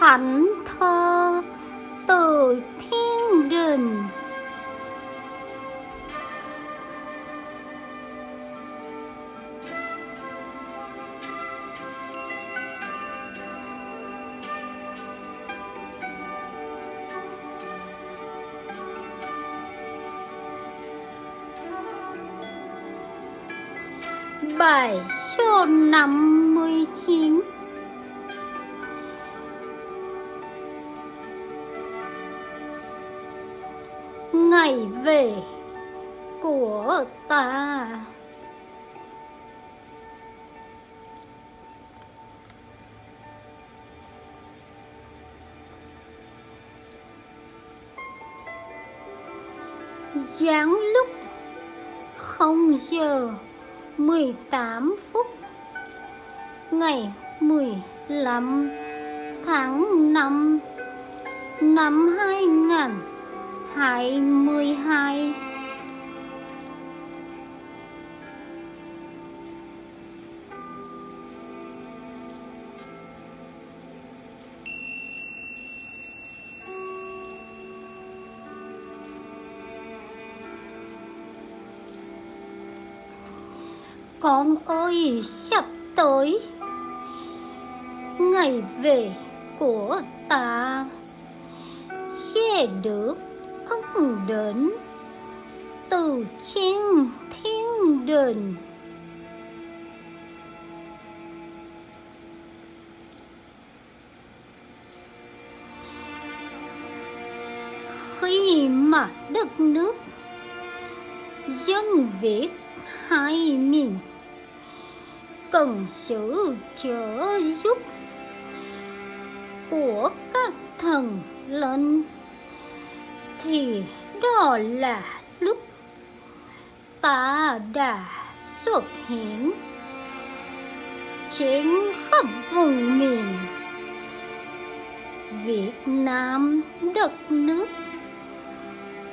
thánh thơ từ thiên đình. Bài số năm mươi chín. Về của ta. Giáng lúc 0 giờ 18 phút ngày 15 tháng 5 năm 2022 Con ơi sắp tới Ngày về của ta. Sẽ được ân đến. Từ trên thiên đình Khi mà đất nước Dân Việt hai miền cần sự trợ giúp của các thần linh thì đó là lúc ta đã xuất hiện trên khắp vùng miền Việt Nam đất nước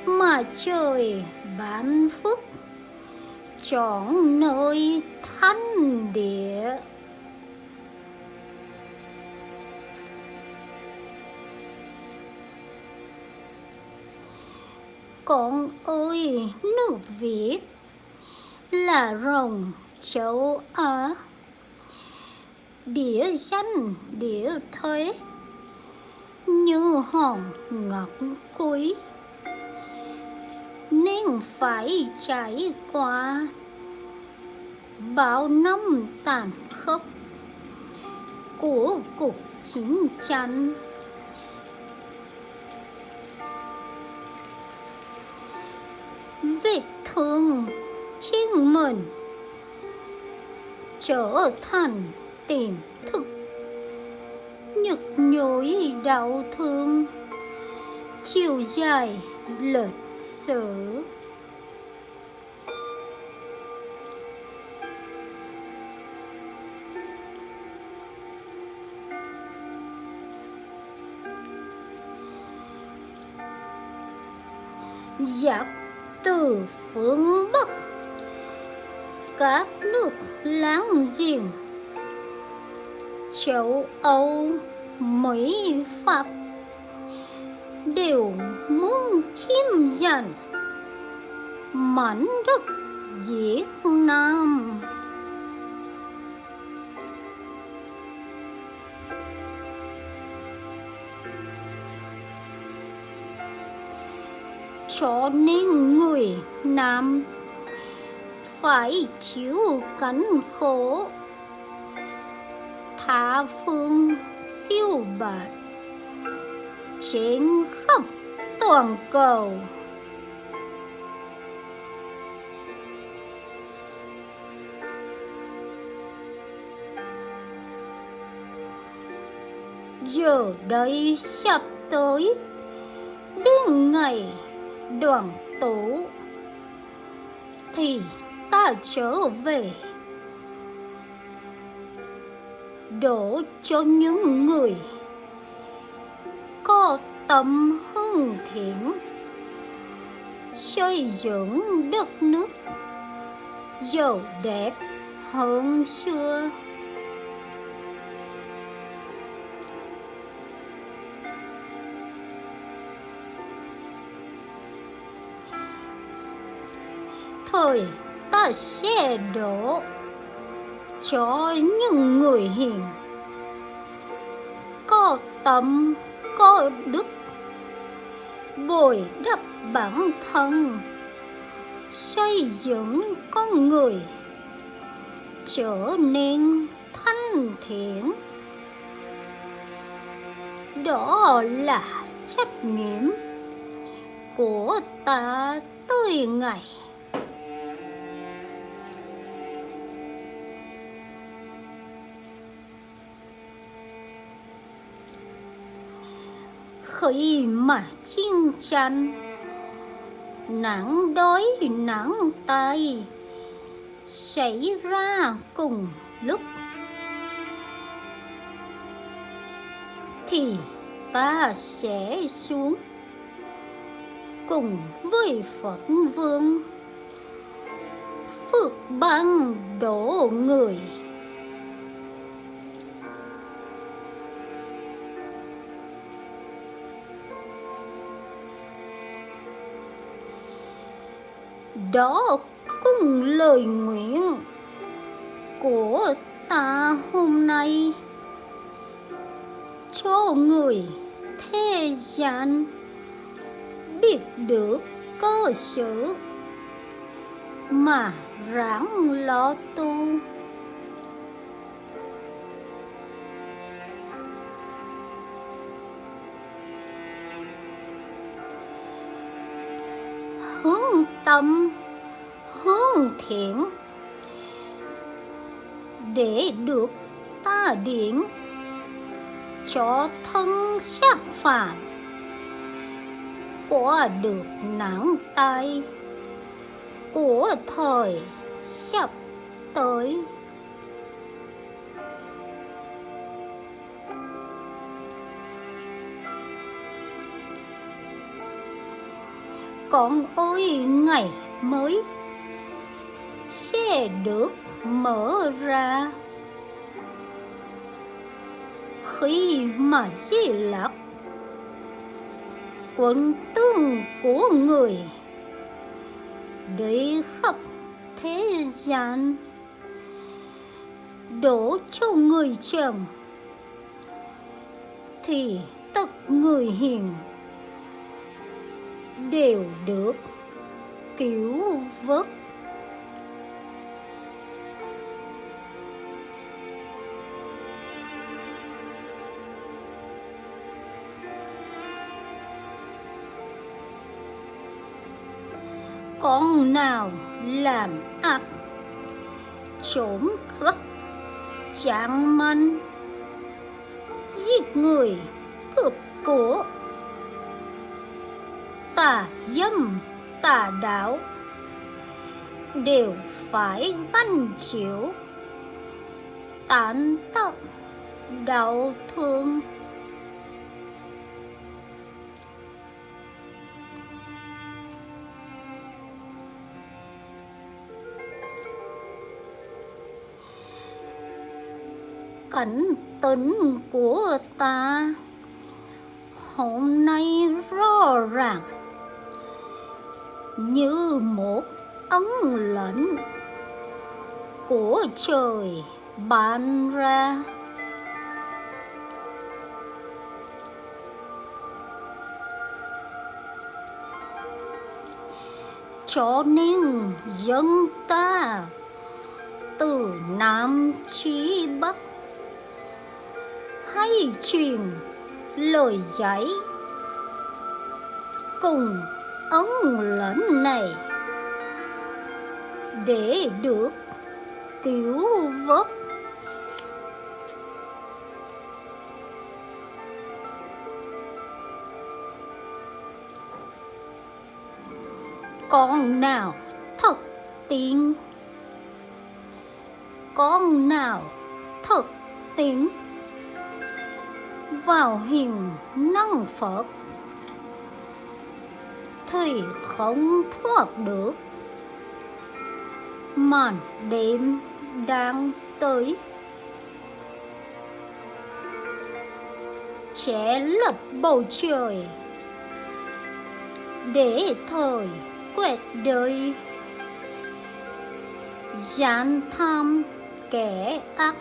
mà trời ban phúc chọn nơi thanh địa. Con ơi, nước việt. Là rồng châu á. Địa danh, địa thế. Như hòn ngọc quý. Nên phải trải qua bao năm tàn khốc của cuộc chiến tranh. Vết thương chính mình trở thành tiềm thức. Nhức nhối đau thương. Chiều dài lịch sử. Giặc từ phương Bắc các nước láng giềng, châu Âu, Mỹ, Pháp đều muốn chiếm giành mảnh đất Việt Nam. Cho nên người Nam phải chịu cảnh khổ. Tha phương phiêu bạt trên khắp toàn cầu. Giờ đây sắp tới, đến ngày đoàn tụ thì ta trở về. Đổ cho những người có tâm hương thiện, xây dựng đất nước giàu đẹp hơn xưa. Thời ta sẽ đổ cho những người hiền. Có tâm, có đức, bồi đắp bản thân, xây dựng con người, trở nên thanh thiện. Đó là trách nhiệm của ta tới ngày khi mà chiến tranh nắng đói, nắng tay xảy ra cùng lúc. Thì ta sẽ xuống cùng với Phật Vương. Phước ban đổ người. Đó cũng lời nguyện của ta hôm nay. Cho người thế gian biết được cơ sở mà ráng lo tu. Tâm hướng thiện. Để được ta điển cho thân xác phạm qua được nắng tay của thời sắp tới. Con ơi ngày mới. Sẽ được mở ra. Khi mà di lạc quân tương của người để khắp thế gian, đổ cho người chồng thì tất người hiền đều được cứu vớt. Con nào làm ác, trốn cướp chạm manh giết người cướp của tà dâm, tà đạo đều phải gánh chịu. Tàn tật đau thương. Cảnh tỉnh của ta hôm nay rõ ràng như một ấn lệnh của trời ban ra. Cho nên dân ta từ nam chí bắc hay truyền lời dạy cùng ấn lệnh này. Để được cứu vớt. Con nào thật tin con nào thật tin vào hiền năng Phật thì không thoát được. Màn đêm đang tới. Che lấp bầu trời. Để thời quẹt đời. Gian tham kẻ ác.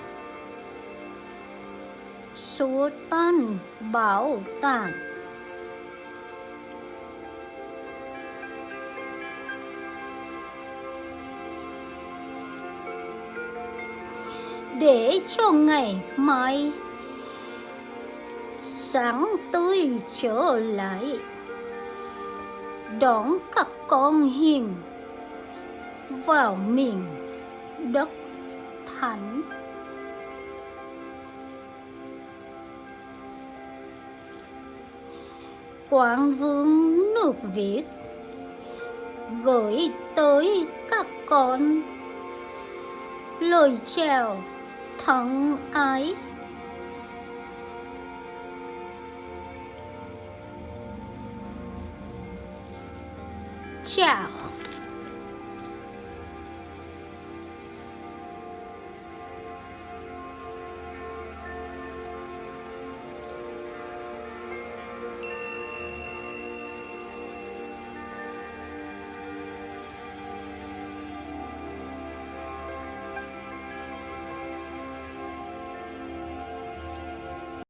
Số tan bảo tàng để cho ngày mai. Sáng tươi trở lại, đón các con hiền vào miền đất thánh. Quang vương nước việt gửi tới các con lời chào thuận ấy. Chào.